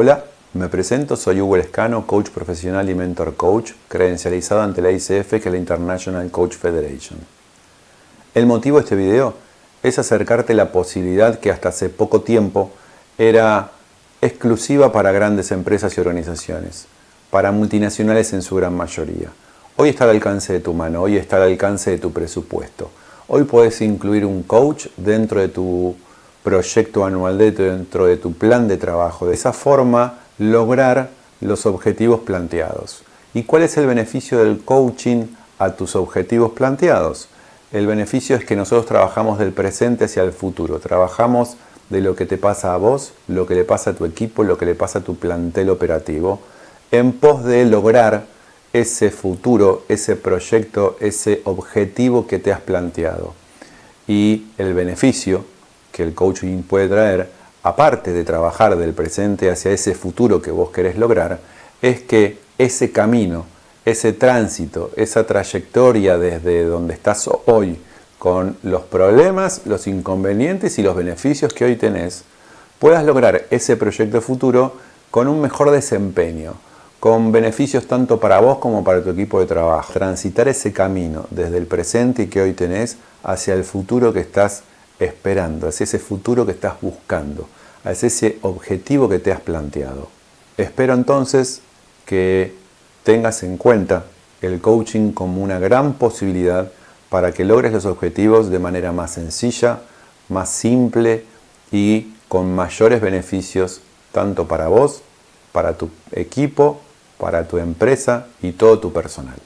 Hola, me presento, soy Hugo Lescano, coach profesional y mentor coach, credencializado ante la ICF, que es la International Coach Federation. El motivo de este video es acercarte la posibilidad que hasta hace poco tiempo era exclusiva para grandes empresas y organizaciones, para multinacionales en su gran mayoría. Hoy está al alcance de tu mano, hoy está al alcance de tu presupuesto. Hoy puedes incluir un coach dentro de tu proyecto anual, dentro de tu plan de trabajo. De esa forma lograr los objetivos planteados. ¿Y cuál es el beneficio del coaching a tus objetivos planteados? El beneficio es que nosotros trabajamos del presente hacia el futuro. Trabajamos de lo que te pasa a vos, lo que le pasa a tu equipo, lo que le pasa a tu plantel operativo, en pos de lograr ese futuro, ese proyecto, ese objetivo que te has planteado. Y el beneficio que el coaching puede traer, aparte de trabajar del presente hacia ese futuro que vos querés lograr, es que ese camino, ese tránsito, esa trayectoria desde donde estás hoy, con los problemas, los inconvenientes y los beneficios que hoy tenés, puedas lograr ese proyecto futuro con un mejor desempeño, con beneficios tanto para vos como para tu equipo de trabajo. Transitar ese camino desde el presente que hoy tenés hacia el futuro que estás esperando, hacia ese futuro que estás buscando, hacia ese objetivo que te has planteado. Espero entonces que tengas en cuenta el coaching como una gran posibilidad para que logres los objetivos de manera más sencilla, más simple y con mayores beneficios tanto para vos, para tu equipo, para tu empresa y todo tu personal.